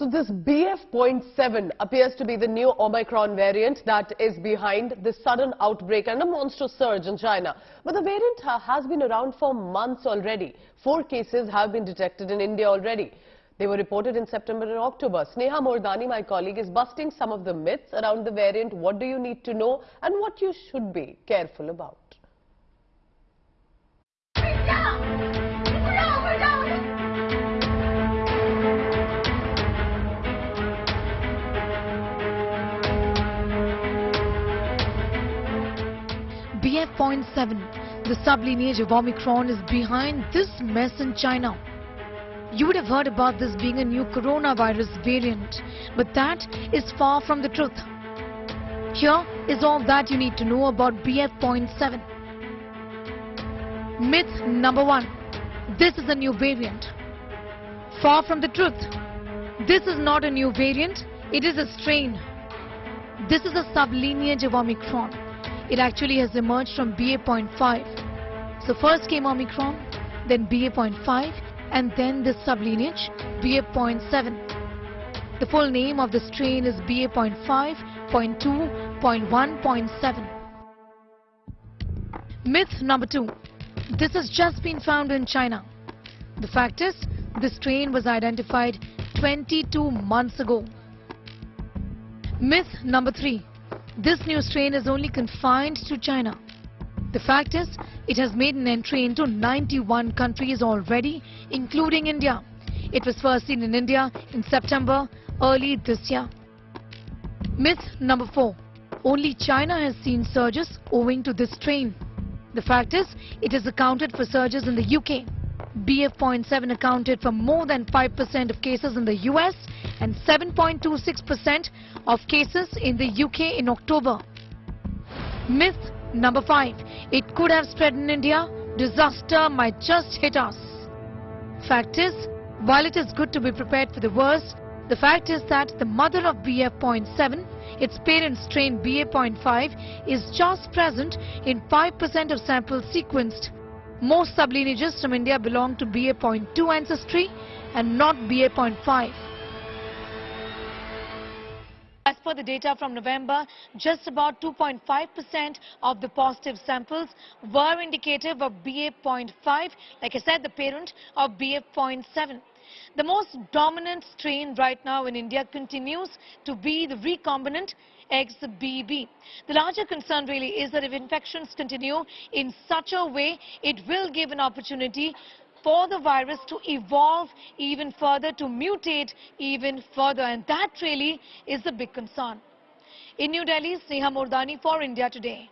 So this BF.7 appears to be the new Omicron variant that is behind the sudden outbreak and a monster surge in China. But the variant has been around for months already. Four cases have been detected in India already. They were reported in September and October. Sneha Mordani, my colleague, is busting some of the myths around the variant. What do you need to know and what you should be careful about? BF.7, the sublineage of Omicron, is behind this mess in China. You would have heard about this being a new coronavirus variant, but that is far from the truth. Here is all that you need to know about BF.7. Myth number one. This is a new variant. Far from the truth. This is not a new variant, it is a strain. This is a sublineage of Omicron it actually has emerged from BA.5. So first came Omicron, then BA.5 and then this sublineage BA.7. The full name of the strain is BA.5.2.1.7. Myth number two. This has just been found in China. The fact is, this strain was identified 22 months ago. Myth number three. This new strain is only confined to China. The fact is, it has made an entry into 91 countries already, including India. It was first seen in India in September early this year. Myth number 4. Only China has seen surges owing to this strain. The fact is, it has accounted for surges in the UK. BF.7 accounted for more than 5% of cases in the US and 7.26% of cases in the UK in October. Myth number 5. It could have spread in India. Disaster might just hit us. Fact is, while it is good to be prepared for the worst, the fact is that the mother of BF.7, its parent strain BA.5, is just present in 5% of samples sequenced. Most sublineages from India belong to BA.2 ancestry and not BA.5. As per the data from November, just about 2.5% of the positive samples were indicative of BA.5, like I said, the parent of BA.7. The most dominant strain right now in India continues to be the recombinant XBB. The larger concern really is that if infections continue in such a way, it will give an opportunity for the virus to evolve even further, to mutate even further. And that really is the big concern. In New Delhi, Sneha Mordani for India Today.